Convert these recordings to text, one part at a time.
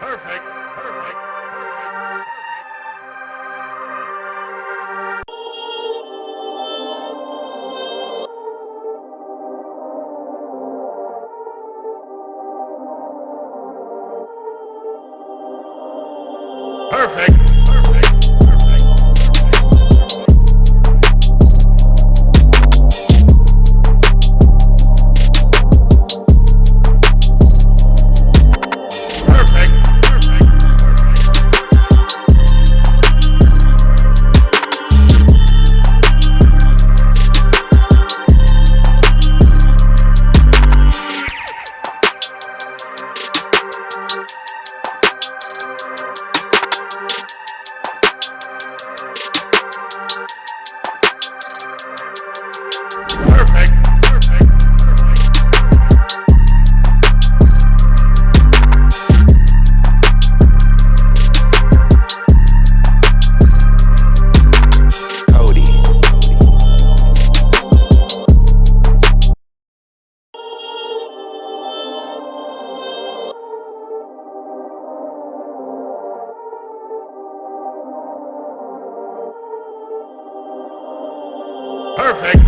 Perfect. Perfect.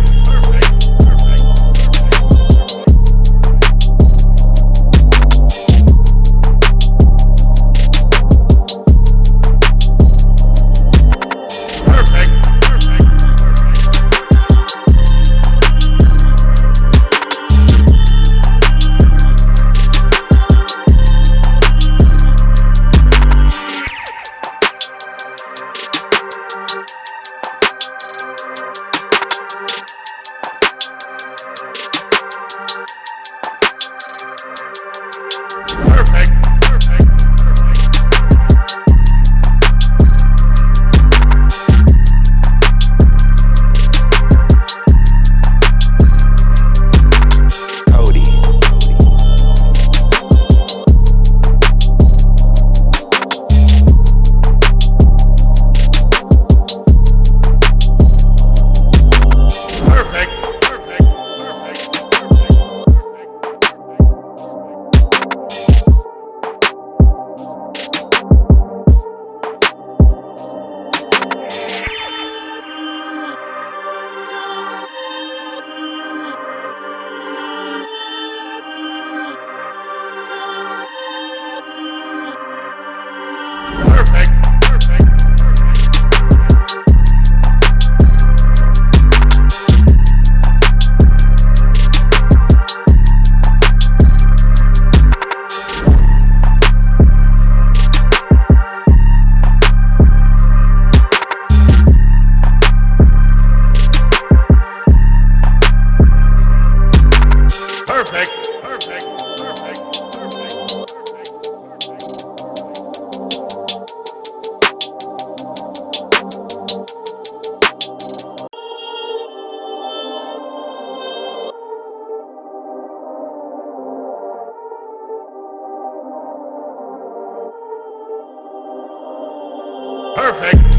Perfect.